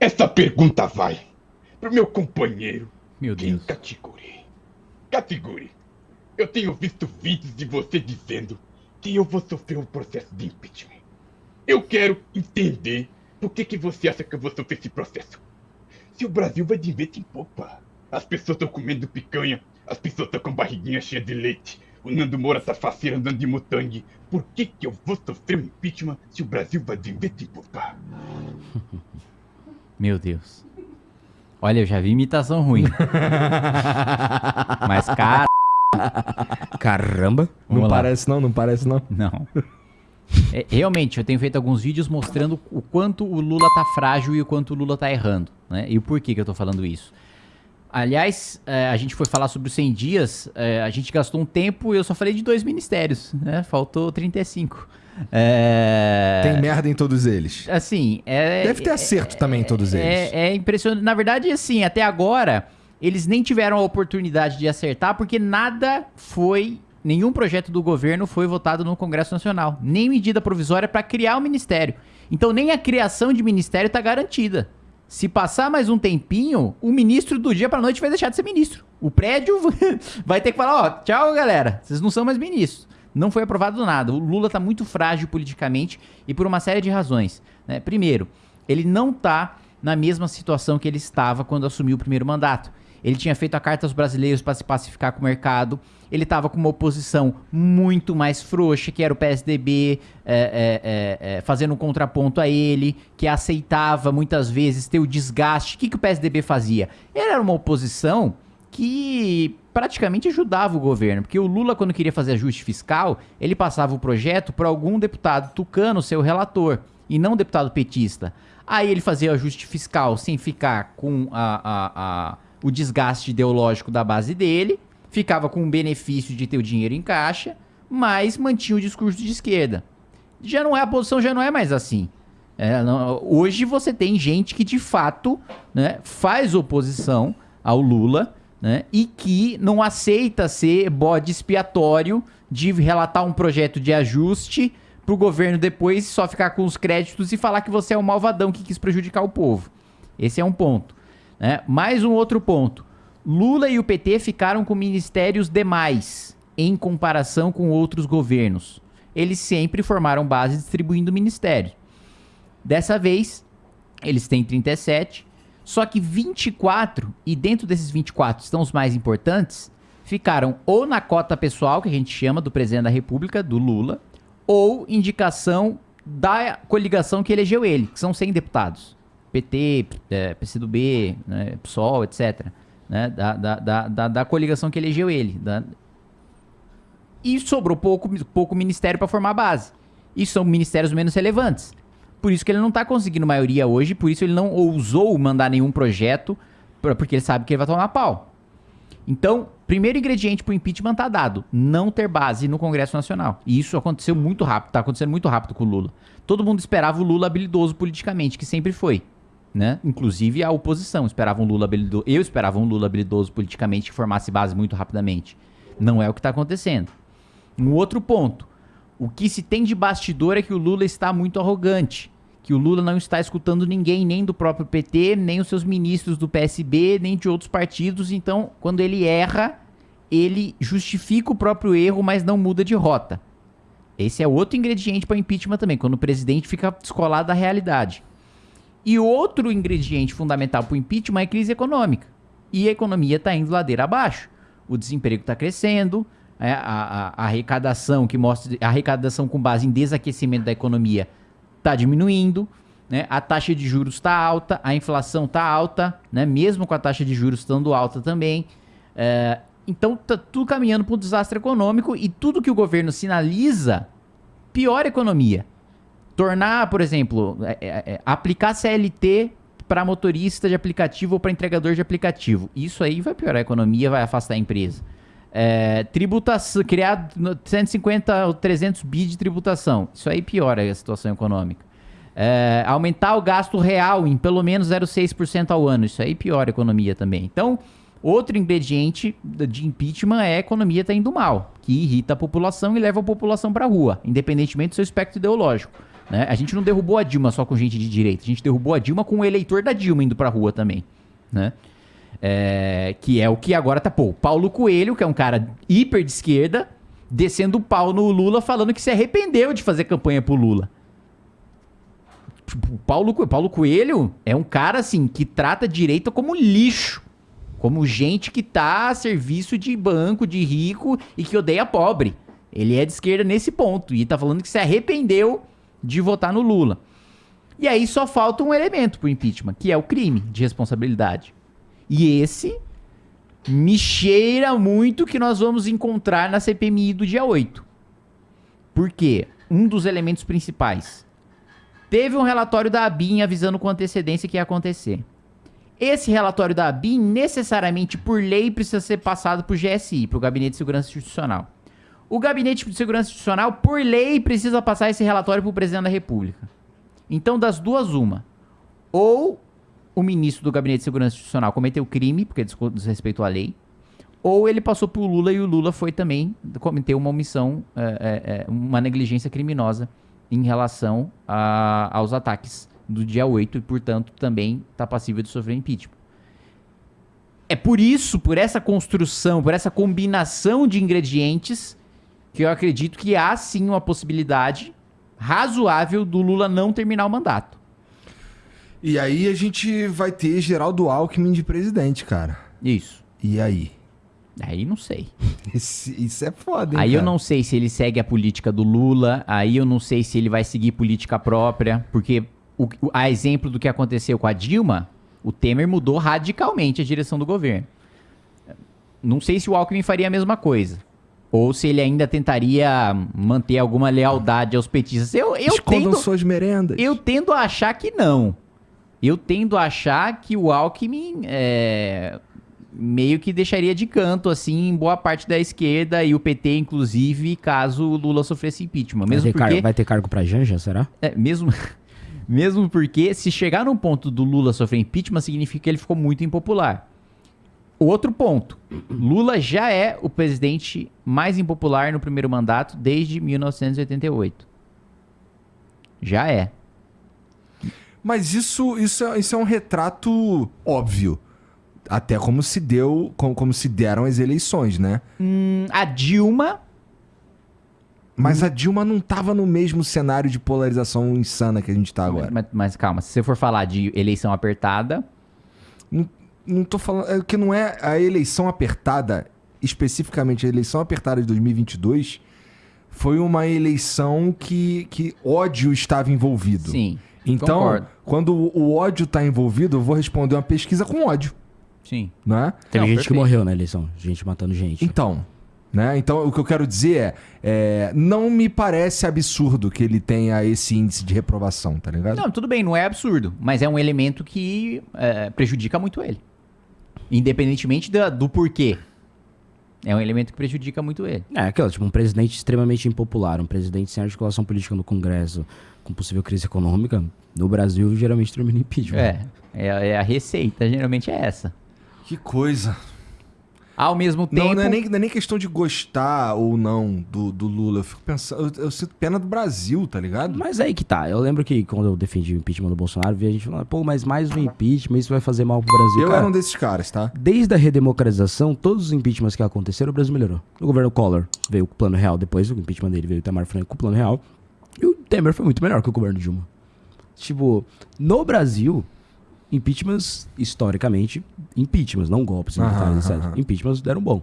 Essa pergunta vai pro meu companheiro. Meu Deus. Katiguri. Katiguri, eu tenho visto vídeos de você dizendo que eu vou sofrer um processo de impeachment. Eu quero entender por que, que você acha que eu vou sofrer esse processo. Se o Brasil vai de vento em popa. As pessoas estão comendo picanha, as pessoas estão com barriguinha cheia de leite. O Nando Moura tá faceiro andando de mutangue. Por que, que eu vou sofrer um impeachment se o Brasil vai de vento em popa? Meu Deus. Olha, eu já vi imitação ruim. Mas, cara. Caramba. Vamos não lá. parece não, não parece não. Não. É, realmente, eu tenho feito alguns vídeos mostrando o quanto o Lula tá frágil e o quanto o Lula tá errando, né? E o porquê que eu tô falando isso. Aliás, é, a gente foi falar sobre os 100 dias, é, a gente gastou um tempo e eu só falei de dois ministérios, né? Faltou 35. É... Tem merda em todos eles. Assim, é... Deve ter acerto também em todos eles. É, é impressionante. Na verdade, assim, até agora, eles nem tiveram a oportunidade de acertar, porque nada foi. Nenhum projeto do governo foi votado no Congresso Nacional. Nem medida provisória para criar o ministério. Então, nem a criação de ministério está garantida. Se passar mais um tempinho, o ministro do dia para noite vai deixar de ser ministro. O prédio vai ter que falar: ó, tchau, galera. Vocês não são mais ministros. Não foi aprovado nada. O Lula está muito frágil politicamente e por uma série de razões. né? Primeiro, ele não está na mesma situação que ele estava quando assumiu o primeiro mandato. Ele tinha feito a carta aos brasileiros para se pacificar com o mercado. Ele estava com uma oposição muito mais frouxa, que era o PSDB, é, é, é, é, fazendo um contraponto a ele, que aceitava muitas vezes ter o desgaste. O que, que o PSDB fazia? Ele era uma oposição que praticamente ajudava o governo, porque o Lula, quando queria fazer ajuste fiscal, ele passava o projeto para algum deputado tucano, seu relator, e não deputado petista. Aí ele fazia ajuste fiscal sem ficar com a, a, a, o desgaste ideológico da base dele, ficava com o benefício de ter o dinheiro em caixa, mas mantinha o discurso de esquerda. Já não é a posição, já não é mais assim. É, não- hoje você tem gente que de fato né, faz oposição ao Lula né, e que não aceita ser bode expiatório de relatar um projeto de ajuste pro governo depois só ficar com os créditos e falar que você é um malvadão que quis prejudicar o povo. Esse é um ponto. né? Mais um outro ponto. Lula e o PT ficaram com ministérios demais em comparação com outros governos. Eles sempre formaram base distribuindo ministérios. Dessa vez, eles têm 37, só que 24, e dentro desses 24 estão os mais importantes, ficaram ou na cota pessoal, que a gente chama do presidente da República, do Lula, ou indicação da coligação que elegeu ele, que são 100 deputados. PT, é, PCdoB, né, PSOL, etc. né, da, da, da, da, coligação que elegeu ele. da- e sobrou pouco, pouco ministério para formar a base. E são ministérios menos relevantes. Por isso que ele não tá conseguindo maioria hoje, por isso ele não ousou mandar nenhum projeto, porque ele sabe que ele vai tomar pau. Então, primeiro ingrediente pro impeachment tá dado, não ter base no Congresso Nacional. E isso aconteceu muito rápido, tá acontecendo muito rápido com o Lula. Todo mundo esperava o Lula habilidoso politicamente, que sempre foi, né? Inclusive a oposição esperava um Lula habilidoso, eu esperava um Lula habilidoso politicamente que formasse base muito rapidamente. Não é o que tá acontecendo. Um outro ponto. O que se tem de bastidor é que o Lula está muito arrogante. Que o Lula não está escutando ninguém, nem do próprio PT, nem os seus ministros do PSB, nem de outros partidos. Então, quando ele erra, ele justifica o próprio erro, mas não muda de rota. Esse é outro ingrediente para impeachment também, quando o presidente fica descolado da realidade. E outro ingrediente fundamental para o impeachment é a crise econômica. E a economia está indo ladeira abaixo. O desemprego está crescendo, é, a, a- a arrecadação que mostra a arrecadação com base em desaquecimento da economia está diminuindo, né? A taxa de juros está alta, a inflação está alta, né? Mesmo com a taxa de juros estando alta também. É, então tá tudo caminhando para um desastre econômico e tudo que o governo sinaliza piora a economia. Tornar, por exemplo, é, é, é, aplicar CLT para motorista de aplicativo ou para entregador de aplicativo. Isso aí vai piorar a economia, vai afastar a empresa. É, tributação, criar no- 150 ou 300 bi de tributação. Isso aí piora a situação econômica. É, aumentar o gasto real em pelo menos 0,6% ao ano. Isso aí piora a economia também. Então, outro ingrediente de impeachment é a economia tá indo mal, que irrita a população e leva a população para rua, independentemente do seu espectro ideológico. Né? A gente não derrubou a Dilma só com gente de direita, a gente derrubou a Dilma com o eleitor da Dilma indo pra rua também. Né? É, que é o que agora tá, pô, Paulo Coelho, que é um cara hiper de esquerda, descendo o pau no Lula, falando que se arrependeu de fazer campanha pro Lula. Tipo, Paulo, Paulo Coelho é um cara, assim, que trata a direita como lixo. Como gente que tá a serviço de banco, de rico e que odeia pobre. Ele é de esquerda nesse ponto. E tá falando que se arrependeu de votar no Lula. E aí só falta um elemento pro impeachment, que é o crime de responsabilidade. E esse me cheira muito que nós vamos encontrar na CPMI do dia 8. Por quê? Um dos elementos principais. Teve um relatório da ABIN avisando com antecedência que ia acontecer. Esse relatório da ABIN, necessariamente por lei, precisa ser passado para o GSI, para o Gabinete de Segurança Institucional. O Gabinete de Segurança Institucional, por lei, precisa passar esse relatório para o Presidente da República. Então, das duas, uma. Ou o ministro do Gabinete de Segurança Institucional cometeu crime, porque desrespeitou a lei, ou ele passou pro Lula e o Lula foi também cometeu uma omissão, é, é, é, uma negligência criminosa em relação a- aos ataques do dia 8 e, portanto, também está passível de sofrer impeachment. É por isso, por essa construção, por essa combinação de ingredientes, que eu acredito que há sim uma possibilidade razoável do Lula não terminar o mandato. E aí a gente vai ter Geraldo Alckmin de presidente, cara. Isso. E aí? Aí não sei. Esse- isso é foda, hein, Aí eu cara? não sei se ele segue a política do Lula, aí eu não sei se ele vai seguir política própria, porque o, o- a exemplo do que aconteceu com a Dilma, o Temer mudou radicalmente a direção do governo. Não sei se o Alckmin faria a mesma coisa. Ou se ele ainda tentaria manter alguma lealdade aos petistas. Eu, eu, Escondam tendo, suas merendas. eu tendo a achar que não. Eu tendo a achar que o Alckmin é, meio que deixaria de canto, assim, boa parte da esquerda e o PT, inclusive, caso o Lula sofresse impeachment. Vai Mesmo ter, car- porque, vai ter cargo pra Janja, será? é, mesmo, mesmo porque, se chegar num ponto do Lula sofrer impeachment, significa que ele ficou muito impopular. Outro ponto, Lula já é o presidente mais impopular no primeiro mandato desde 1988. Já é. Mas isso, isso, é, isso é um retrato óbvio. Até como se deu, como, como se deram as eleições, né? Hum, a Dilma Mas a Dilma não tava no mesmo cenário de polarização insana que a gente tá agora. Mas, mas calma, se você for falar de eleição apertada, Não tô falando. É que não é a eleição apertada, especificamente a eleição apertada de 2022, foi uma eleição que, que ódio estava envolvido. sim. Então, concordo. quando o ódio tá envolvido, eu vou responder uma pesquisa com ódio, Sim. né? Teve Não, gente perfeito. que morreu na eleição. Gente matando gente. Então, né? Então, o que eu quero dizer é, é, não me parece absurdo que ele tenha esse índice de reprovação, tá ligado? Não, tudo bem, não é absurdo, mas é um elemento que é, prejudica muito ele. Independentemente da- do porquê. É um elemento que prejudica muito ele. É, aquela, tipo, um presidente extremamente impopular, um presidente sem articulação política no Congresso, com possível crise econômica, no Brasil geralmente termina em impeachment. É, é, é a receita, geralmente é essa. Que coisa. Ao mesmo tempo. Não, não é, nem, não é nem questão de gostar ou não do, do Lula. Eu fico pensando. Eu, eu sinto pena do Brasil, tá ligado? Mas aí que tá. Eu lembro que quando eu defendi o impeachment do Bolsonaro, vi a gente falando, pô, mas mais um impeachment, isso vai fazer mal pro Brasil. eu Cara, era um desses caras, tá? Desde a redemocratização, todos os impeachments que aconteceram, o Brasil melhorou. O governo Collor veio com o plano real, depois o impeachment dele veio o Itamar Franco com o plano real. E o Temer foi muito melhor que o governo Dilma. Tipo, no Brasil, impeachments, historicamente, impeachments, não golpes militares, etc. aham. Impeachments deram bom.